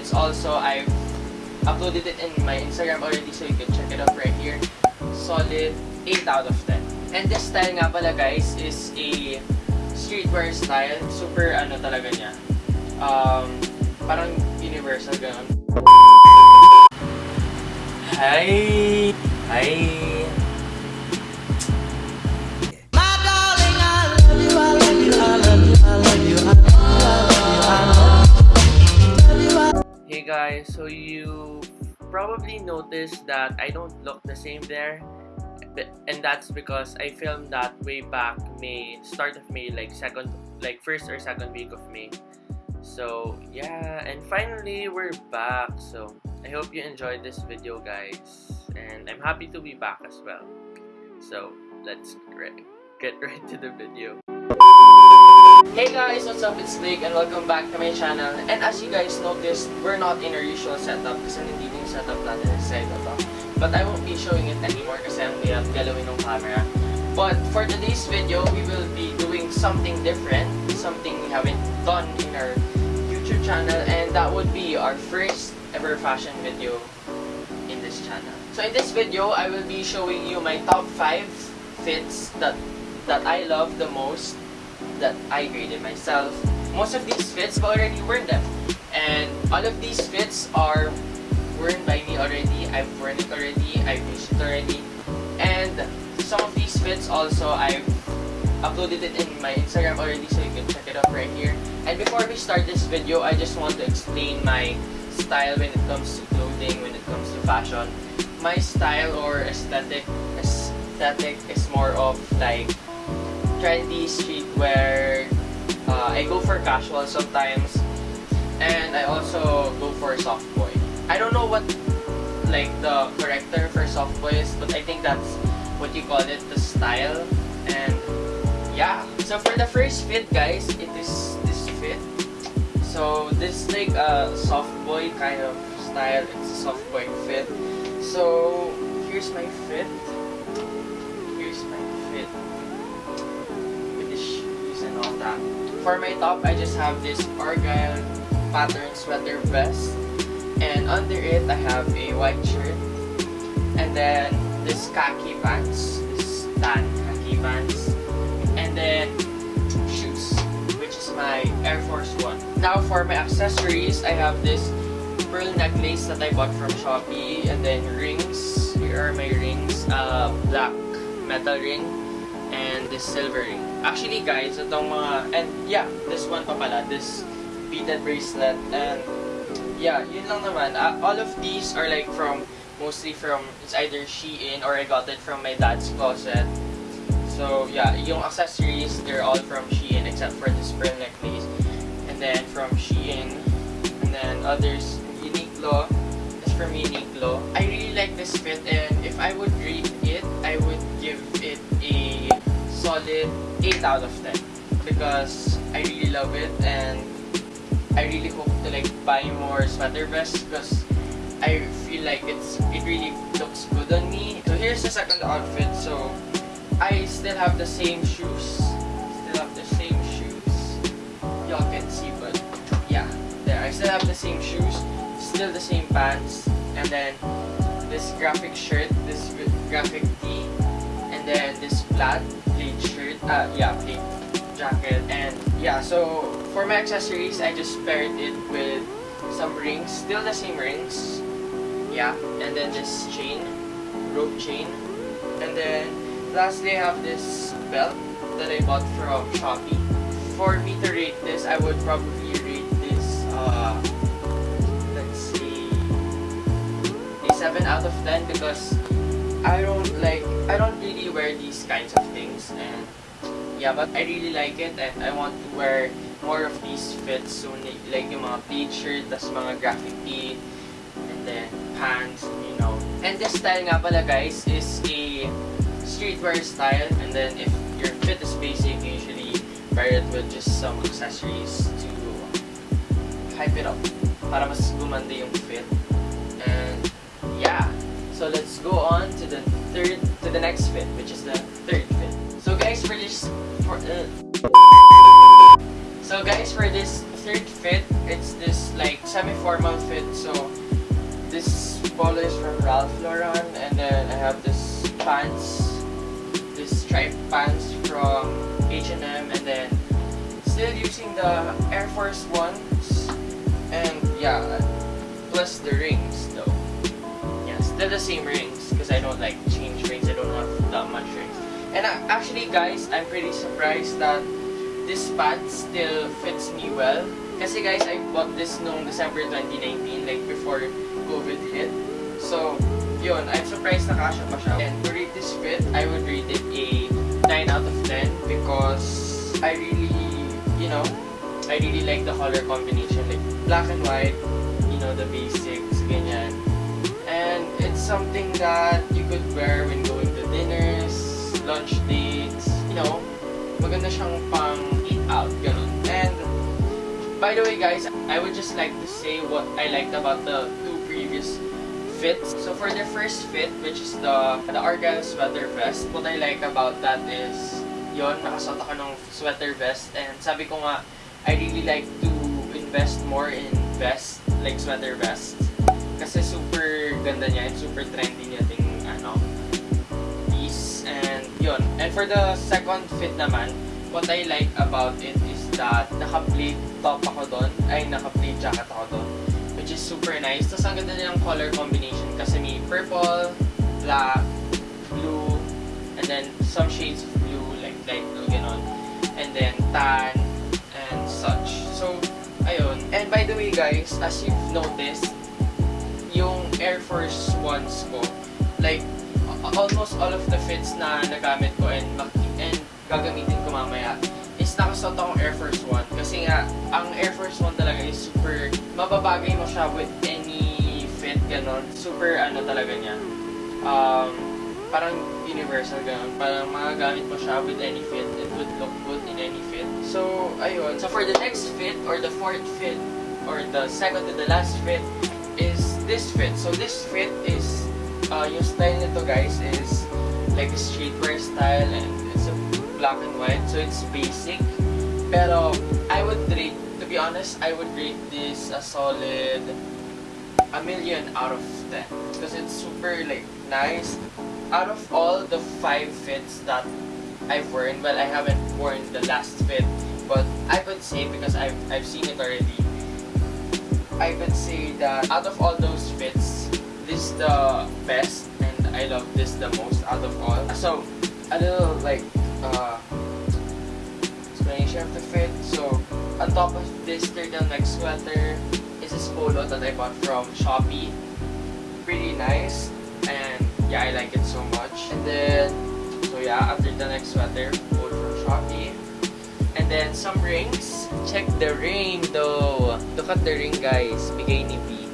fits also, I've uploaded it in my Instagram already so you can check it out right here. Solid 8 out of 10. And this style nga pala guys is a streetwear style. Super ano talaga niya. Um, parang universal ganun. Hi! Hi! Probably noticed that I don't look the same there. And that's because I filmed that way back May, start of May, like second, like first or second week of May. So yeah, and finally we're back. So I hope you enjoyed this video guys. And I'm happy to be back as well. So let's get right to the video. Hey guys, what's up? It's Blake and welcome back to my channel. And as you guys noticed, we're not in our usual setup kasi hindi yung setup natin sa side to. But I won't be showing it anymore kasi ang hirap galawin ng camera. But for today's video, we will be doing something different, something we haven't done in our YouTube channel, and that would be our first ever fashion video in this channel. So in this video, I will be showing you my top 5 fits that that I love the most that I graded myself. Most of these fits I've already worn them. And all of these fits are worn by me already. I've worn it already. I've used it already. And some of these fits also I've uploaded it in my Instagram already so you can check it up right here. And before we start this video, I just want to explain my style when it comes to clothing, when it comes to fashion. My style or aesthetic aesthetic is more of like trendy streetwear. Uh, I go for casual sometimes, and I also go for soft boy. I don't know what like the correct term for soft boy is, but I think that's what you call it, the style. And yeah, so for the first fit, guys, it is this fit. So this is like a soft boy kind of style. It's a soft boy fit. So here's my fit. For my top, I just have this Argyle pattern sweater vest. And under it, I have a white shirt. And then this khaki pants, this tan khaki pants. And then shoes, which is my Air Force One. Now for my accessories, I have this pearl necklace that I bought from Shopee. And then rings, here are my rings. Uh, black metal ring and this silver ring. Actually guys, itong mga, and yeah, this one pa pala, this beaded bracelet and yeah, yun lang naman. Uh, all of these are like from, mostly from, it's either Shein or I got it from my dad's closet. So yeah, yung accessories, they're all from Shein except for this pearl necklace. And then from Shein, and then others, Uniqlo, is from Uniqlo. I really like this fit and if I would would give it a solid 8 out of 10 because I really love it and I really hope to like buy more sweater vests because I feel like it's it really looks good on me. So here's the second outfit. So I still have the same shoes. Still have the same shoes. Y'all can see, but yeah, there. I still have the same shoes. Still the same pants, and then this graphic shirt, this graphic tee, then this plaid plaid shirt. Uh, yeah, plaid jacket and yeah so for my accessories I just paired it with some rings still the same rings yeah and then this chain rope chain and then lastly I have this belt that I bought from Shopee for me to rate this I would probably rate this uh let's see a 7 out of 10 because I don't like I don't wear these kinds of things and yeah, but I really like it and I want to wear more of these fits soon. Like yung mga pleat shirt, tas mga graphic tee, and then pants, you know. And this style nga pala guys is a streetwear style and then if your fit is basic, you usually pair it with just some accessories to hype it up para mas gumanda yung fit. And yeah, so let's go on to the third, to the next fit, which is the third fit. So guys, for this, for, uh, so guys, for this third fit, it's this like semi-formal fit. So this polo is from Ralph Lauren, and then I have this pants, this striped pants from H&M, and then still using the Air Force Ones, and yeah, plus the rings still the same rings because I don't like change rings. I don't have that much rings. And actually, guys, I'm pretty surprised that this pants still fits me well. Kasi guys, I bought this noong December 2019, like before COVID hit. So, yun, I'm surprised na kasha pa siya. And to rate this fit, I would rate it a 9 out of 10 because I really, you know, I really like the color combination. Like, black and white, you know, the basics, ganyan. Something that you could wear when going to dinners, lunch dates, you know, maganda siyang pang eat out, ganun. And, by the way guys, I would just like to say what I liked about the two previous fits. So for the first fit, which is the, the Argyle sweater vest, what I like about that is, yon nakasuot ako ng sweater vest. And sabi ko nga, I really like to invest more in vest, like sweater vest. Kasi super ganda niya and super trendy niya ding ano, piece. And yon And for the second fit naman, what I like about it is that naka-pleat top ako doon, ay naka-pleat jacket ako doon, which is super nice. Tapos ang ganda nilang color combination kasi may purple, black, blue, and then some shades of blue, like light blue, ganon. And then tan, and such. So, ayun. And by the way guys, as you've noticed, Air Force Ones ko, like, almost all of the fits na nagamit ko and, and gagamitin ko mamaya is nakasuot akong Air Force One. Kasi nga, ang Air Force One talaga is super, mababagay mo siya with any fit, ganon. Super, ano talaga niya. Um, parang universal ganon. Parang magagamit mo siya with any fit. It would look good in any fit. So, ayun. So, for the next fit, or the fourth fit, or the second to the last fit, this fit. So, this fit is, uh, yung style nito guys is like a streetwear style and it's a black and white. So, it's basic. Pero, I would rate, to be honest, I would rate this a solid a million out of 10 because it's super like nice out of all the five fits that I've worn well I haven't worn the last fit but I could say because I've, I've seen it already I would say that out of all those fits this is the best and I love this the most out of all so a little like uh, explanation of the fit so on top of this turtleneck sweater is this polo that I bought from Shopee. Pretty nice. And yeah, I like it so much. And then, so yeah, after the next sweater, polo from Shopee. And then some rings. Check the ring though. At the ring guys. Bigay ni B.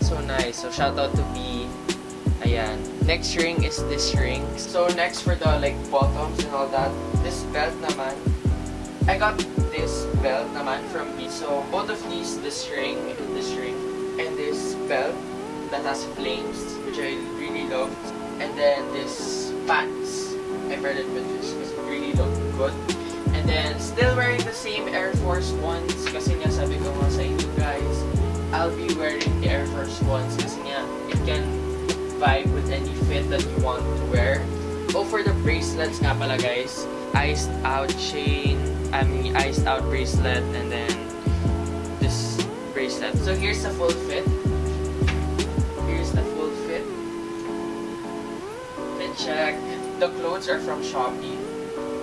So nice. So shout out to B. Ayan. Next ring is this ring. So next for the like bottoms and all that. This belt naman. I got this belt naman from B. So both of these, this ring and this ring, and this belt that has flames, which I really love. And then this pants. I paired it with this because it really looked good. Then still wearing the same Air Force Ones kasi nga sabi ko nga sa inyo guys, I'll be wearing the Air Force Ones kasi nga it can vibe with any fit that you want to wear. Oh, for the bracelets nga pala guys, iced out chain, I mean iced out bracelet, and then this bracelet. So here's the full fit. Here's the full fit. Fit check. The clothes are from Shopee,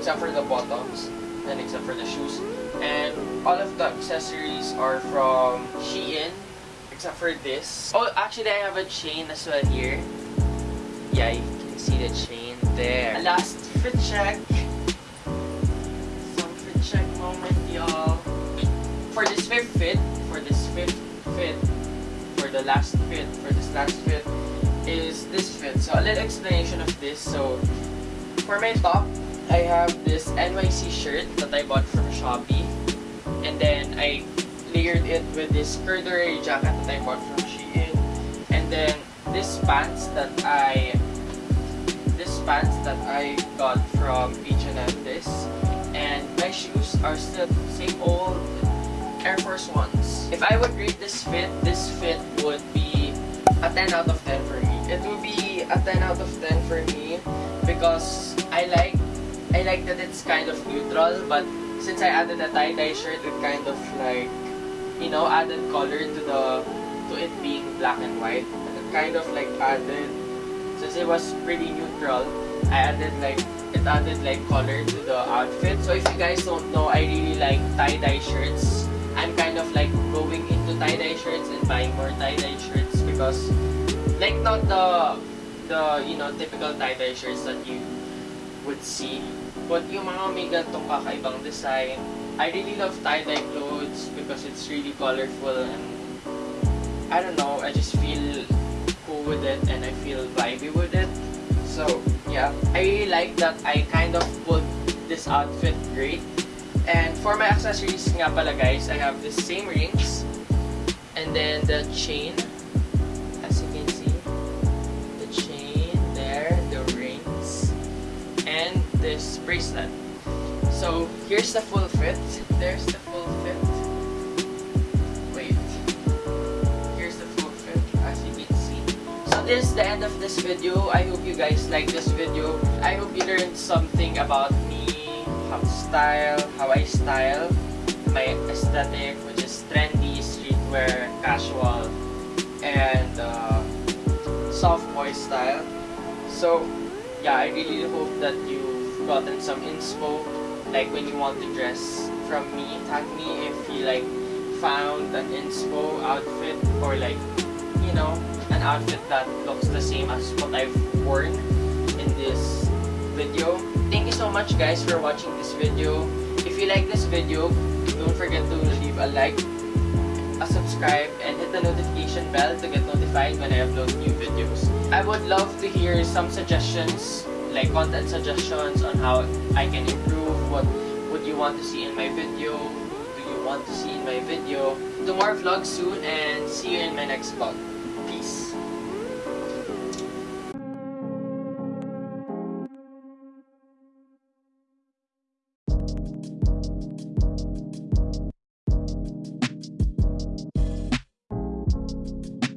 except for the bottoms, and except for the shoes. And all of the accessories are from Shein, except for this. Oh, actually I have a chain as well here. Yeah, you can see the chain there. Last fit check. Some fit check moment, y'all. For this fifth fit, for this fifth fit, for the last fit, for this last fit, is this fit. So a little explanation of this. So for my top, I have this NYC shirt that I bought from Shopee. And then I layered it with this corduroy jacket that I bought from Shein. And then this pants that I this pants that I got from H&M this and my shoes are still same old Air Force Ones. If I would rate this fit, this fit would be a 10 out of 10 for me. It would be a 10 out of 10 for me because I like I like that it's kind of neutral but since I added a tie-dye shirt it kind of like you know added color to the to it being black and white. It kind of like added since it was pretty neutral I added like it added like color to the outfit. So if you guys don't know I really like tie-dye shirts. I'm kind of like going into tie-dye shirts and buying more tie-dye shirts because like not the the you know typical tie-dye shirts that you would see. But yung mga may gantong kakaibang design I really love tie-dye clothes because it's really colorful and I don't know I just feel cool with it and I feel vibey with it. So yeah I really like that I kind of put this outfit great. And for my accessories nga pala guys I have the same rings and then the chain this bracelet. So here's the full fit. There's the full fit. Wait. Here's the full fit as you can see. So this is the end of this video. I hope you guys like this video. I hope you learned something about me how style how i style my aesthetic which is trendy streetwear casual and uh, soft boy style. So yeah i really hope that you've gotten some inspo like when you want to dress from me tag me if you like found an inspo outfit or like you know an outfit that looks the same as what i've worn in this video thank you so much guys for watching this video if you like this video don't forget to leave a like a subscribe and hit the notification bell to get notified when I upload new videos. I would love to hear some suggestions, like content suggestions on how I can improve, what would you want to see in my video, do you want to see in my video. Do more vlogs soon and see you in my next vlog.